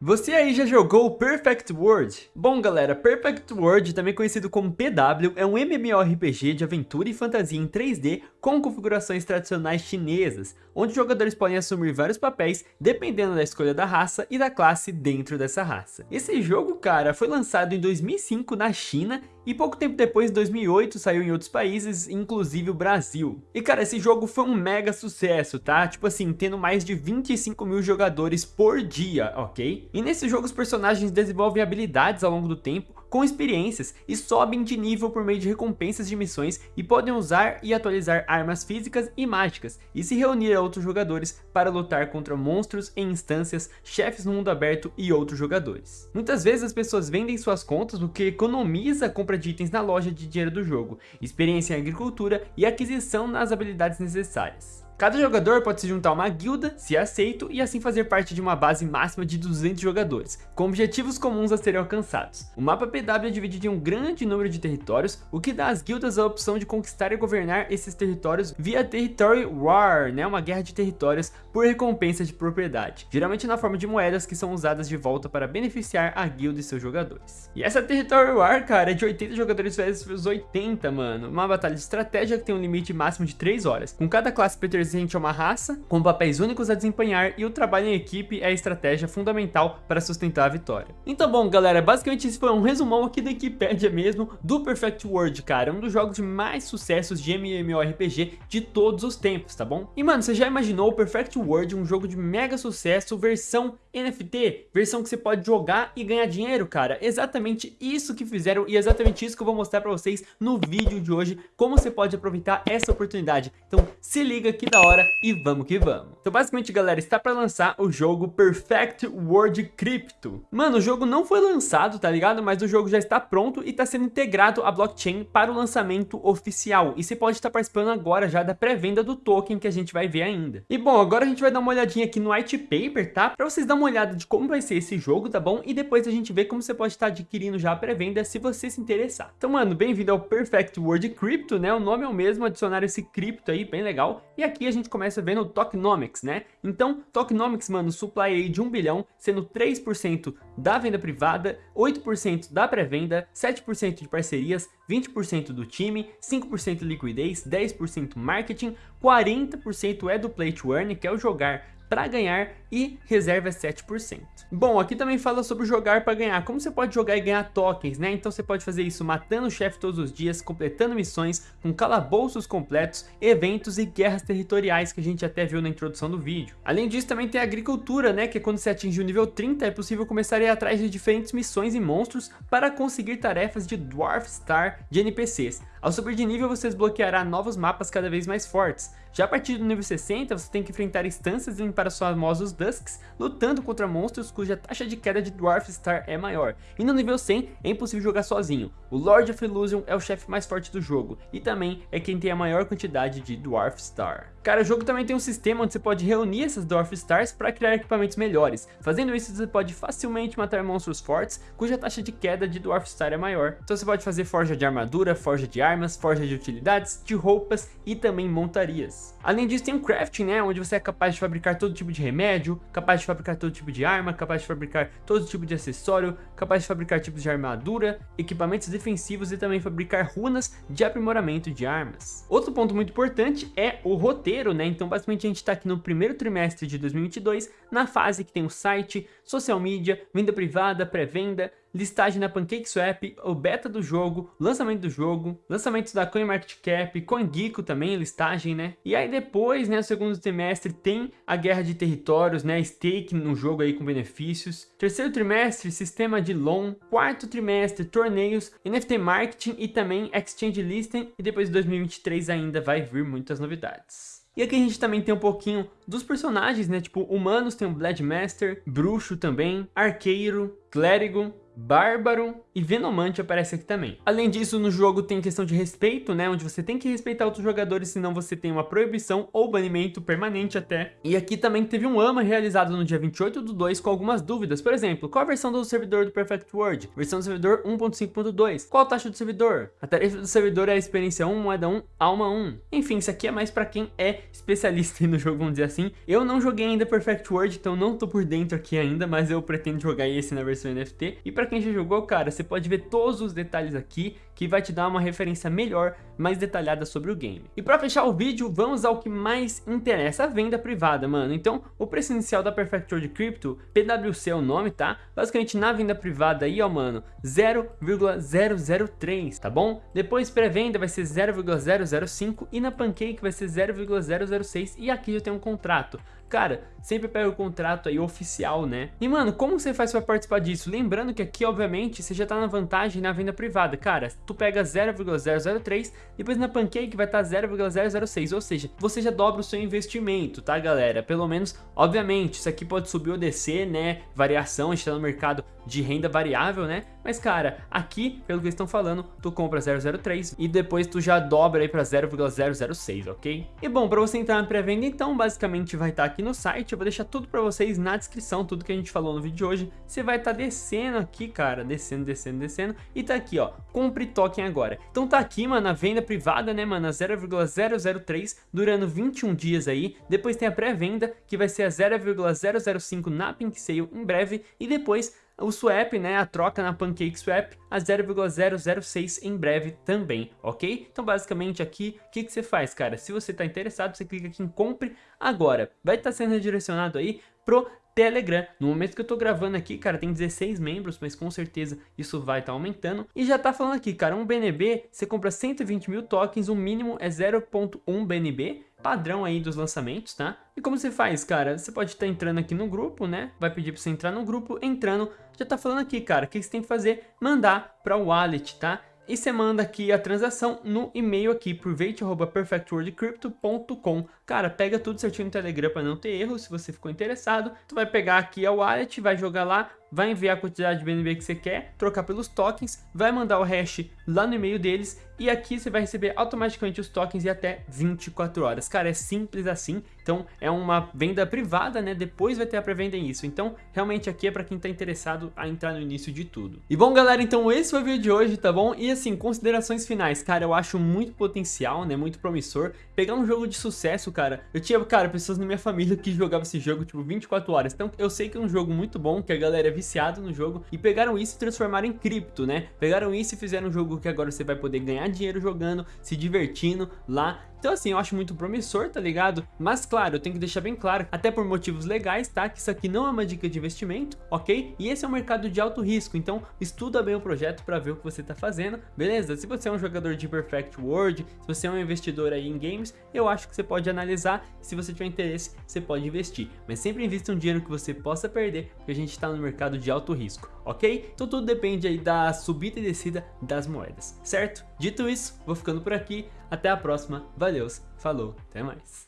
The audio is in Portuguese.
Você aí já jogou Perfect World? Bom galera, Perfect World, também conhecido como PW, é um MMORPG de aventura e fantasia em 3D com configurações tradicionais chinesas, onde os jogadores podem assumir vários papéis dependendo da escolha da raça e da classe dentro dessa raça. Esse jogo, cara, foi lançado em 2005 na China e pouco tempo depois, em 2008, saiu em outros países, inclusive o Brasil. E cara, esse jogo foi um mega sucesso, tá? Tipo assim, tendo mais de 25 mil jogadores por dia, ok? E nesse jogo os personagens desenvolvem habilidades ao longo do tempo, com experiências e sobem de nível por meio de recompensas de missões e podem usar e atualizar armas físicas e mágicas e se reunir a outros jogadores para lutar contra monstros em instâncias, chefes no mundo aberto e outros jogadores. Muitas vezes as pessoas vendem suas contas o que economiza a compra de itens na loja de dinheiro do jogo, experiência em agricultura e aquisição nas habilidades necessárias. Cada jogador pode se juntar a uma guilda, se aceito, e assim fazer parte de uma base máxima de 200 jogadores, com objetivos comuns a serem alcançados. O mapa PW é dividido em um grande número de territórios, o que dá às guildas a opção de conquistar e governar esses territórios via Territory War, né, uma guerra de territórios por recompensa de propriedade, geralmente na forma de moedas que são usadas de volta para beneficiar a guilda e seus jogadores. E essa Territory War, cara, é de 80 jogadores versus 80, mano, uma batalha de estratégia que tem um limite máximo de 3 horas, com cada classe pertencendo pertencente a uma raça, com papéis únicos a desempenhar e o trabalho em equipe é a estratégia fundamental para sustentar a vitória. Então bom galera, basicamente esse foi um resumão aqui da Wikipedia mesmo do Perfect World, cara, um dos jogos de mais sucessos de MMORPG de todos os tempos, tá bom? E mano, você já imaginou o Perfect World, um jogo de mega sucesso, versão NFT, versão que você pode jogar e ganhar dinheiro, cara? Exatamente isso que fizeram e exatamente isso que eu vou mostrar pra vocês no vídeo de hoje, como você pode aproveitar essa oportunidade. Então se liga aqui da hora e vamos que vamos. Então basicamente, galera, está para lançar o jogo Perfect World Crypto. Mano, o jogo não foi lançado, tá ligado? Mas o jogo já está pronto e está sendo integrado à blockchain para o lançamento oficial. E você pode estar participando agora já da pré-venda do token que a gente vai ver ainda. E bom, agora a gente vai dar uma olhadinha aqui no white paper, tá? Para vocês dar uma olhada de como vai ser esse jogo, tá bom? E depois a gente vê como você pode estar adquirindo já a pré-venda se você se interessar. Então, mano, bem-vindo ao Perfect World Crypto, né? O nome é o mesmo, adicionar esse cripto aí, bem legal. E aqui aqui a gente começa vendo o Tokenomics, né? Então, Tokenomics, mano, supply aí de 1 bilhão, sendo 3% da venda privada, 8% da pré-venda, 7% de parcerias, 20% do time, 5% liquidez, 10% marketing, 40% é do play to earn, que é o jogar para ganhar e reserva 7%. Bom, aqui também fala sobre jogar para ganhar, como você pode jogar e ganhar tokens, né? Então você pode fazer isso matando o chefe todos os dias, completando missões, com calabouços completos, eventos e guerras territoriais que a gente até viu na introdução do vídeo. Além disso também tem a agricultura, né? Que é quando você atinge o nível 30 é possível começar a ir atrás de diferentes missões e monstros para conseguir tarefas de Dwarf Star de NPCs. Ao subir de nível você desbloqueará novos mapas cada vez mais fortes. Já a partir do nível 60 você tem que enfrentar instâncias e limpar os famosos Dusks, lutando contra monstros cuja taxa de queda de Dwarf Star é maior. E no nível 100 é impossível jogar sozinho. O Lord of Illusion é o chefe mais forte do jogo e também é quem tem a maior quantidade de Dwarf Star. Cara, o jogo também tem um sistema onde você pode reunir essas Dwarf Stars para criar equipamentos melhores. Fazendo isso, você pode facilmente matar monstros fortes, cuja taxa de queda de Dwarf Star é maior. Então você pode fazer forja de armadura, forja de armas, forja de utilidades, de roupas e também montarias. Além disso, tem um crafting, né, onde você é capaz de fabricar todo tipo de remédio, capaz de fabricar todo tipo de arma, capaz de fabricar todo tipo de acessório, capaz de fabricar tipos de armadura, equipamentos defensivos e também fabricar runas de aprimoramento de armas. Outro ponto muito importante é o roteiro né? Então basicamente a gente está aqui no primeiro trimestre de 2022, na fase que tem o site, social media, venda privada, pré-venda, listagem na PancakeSwap, o beta do jogo, lançamento do jogo, lançamentos da CoinMarketCap, CoinGecko também, listagem, né? E aí depois, né, no segundo trimestre tem a guerra de territórios, né, stake no jogo aí com benefícios. Terceiro trimestre, sistema de loan. Quarto trimestre, torneios, NFT marketing e também exchange listing. E depois de 2023 ainda vai vir muitas novidades. E aqui a gente também tem um pouquinho dos personagens, né? Tipo, humanos tem o Bloodmaster, bruxo também, arqueiro, clérigo, bárbaro, e Venomante aparece aqui também. Além disso, no jogo tem questão de respeito, né, onde você tem que respeitar outros jogadores, senão você tem uma proibição ou banimento permanente até. E aqui também teve um AMA realizado no dia 28 do 2 com algumas dúvidas, por exemplo, qual a versão do servidor do Perfect World? Versão do servidor 1.5.2. Qual a taxa do servidor? A tarifa do servidor é a experiência 1, moeda 1, alma 1. Enfim, isso aqui é mais pra quem é especialista no jogo, vamos dizer assim. Eu não joguei ainda Perfect World, então não tô por dentro aqui ainda, mas eu pretendo jogar esse na versão NFT. E pra quem já jogou, cara, você pode ver todos os detalhes aqui, que vai te dar uma referência melhor, mais detalhada sobre o game. E pra fechar o vídeo, vamos ao que mais interessa, a venda privada, mano. Então, o preço inicial da Perfect World Crypto, PWC é o nome, tá? Basicamente, na venda privada aí, ó, mano, 0,003, tá bom? Depois, pré-venda vai ser 0,005 e na Pancake vai ser 0,006 e aqui já tem um contrato. Cara, sempre pega o contrato aí oficial, né? E mano, como você faz para participar disso? Lembrando que aqui, obviamente, você já tá na vantagem na venda privada. Cara, tu pega 0,003, depois na Pancake vai estar tá 0,006, ou seja, você já dobra o seu investimento, tá galera? Pelo menos, obviamente, isso aqui pode subir ou descer, né? Variação, a gente tá no mercado de renda variável, né? Mas cara, aqui, pelo que eles estão falando, tu compra 003 e depois tu já dobra aí para 0,006, ok? E bom, para você entrar na pré-venda, então, basicamente vai estar tá aqui no site, eu vou deixar tudo para vocês na descrição, tudo que a gente falou no vídeo de hoje. Você vai estar tá descendo aqui, cara, descendo, descendo, descendo, e tá aqui, ó, compre token agora. Então tá aqui, mano, a venda privada, né, mano, a 0,003, durando 21 dias aí. Depois tem a pré-venda, que vai ser a 0,005 na Pink Sale em breve, e depois o swap, né, a troca na Pancake Swap a 0,006 em breve também, ok? Então basicamente aqui, o que, que você faz, cara? Se você está interessado, você clica aqui em compre agora. Vai estar tá sendo redirecionado aí pro Telegram. No momento que eu tô gravando aqui, cara, tem 16 membros, mas com certeza isso vai estar tá aumentando. E já tá falando aqui, cara, um BNB, você compra 120 mil tokens, o mínimo é 0.1 BNB, padrão aí dos lançamentos, tá? E como você faz, cara? Você pode estar tá entrando aqui no grupo, né? Vai pedir para você entrar no grupo, entrando, já tá falando aqui, cara, o que você tem que fazer? Mandar para o wallet, tá? E você manda aqui a transação no e-mail aqui por veit.perfectworldcrypto.com. Cara, pega tudo certinho no Telegram para não ter erro, se você ficou interessado. Tu vai pegar aqui a wallet, vai jogar lá, vai enviar a quantidade de BNB que você quer, trocar pelos tokens, vai mandar o hash lá no e-mail deles e aqui você vai receber automaticamente os tokens em até 24 horas. Cara, é simples assim, então é uma venda privada, né? Depois vai ter a pré-venda isso. Então, realmente aqui é para quem tá interessado a entrar no início de tudo. E bom, galera, então esse foi o vídeo de hoje, tá bom? E assim, considerações finais, cara, eu acho muito potencial, né? Muito promissor. Pegar um jogo de sucesso, cara. Eu tinha, cara, pessoas na minha família que jogavam esse jogo, tipo, 24 horas. Então, eu sei que é um jogo muito bom, que a galera é viciado no jogo. E pegaram isso e transformaram em cripto, né? Pegaram isso e fizeram um jogo que agora você vai poder ganhar dinheiro jogando, se divertindo lá então assim, eu acho muito promissor, tá ligado? Mas claro, eu tenho que deixar bem claro, até por motivos legais, tá? Que isso aqui não é uma dica de investimento, ok? E esse é um mercado de alto risco, então estuda bem o projeto para ver o que você tá fazendo, beleza? Se você é um jogador de Perfect World, se você é um investidor aí em games, eu acho que você pode analisar, se você tiver interesse, você pode investir. Mas sempre invista um dinheiro que você possa perder, porque a gente tá no mercado de alto risco, ok? Então tudo depende aí da subida e descida das moedas, certo? Dito isso, vou ficando por aqui, até a próxima, valeu, falou, até mais.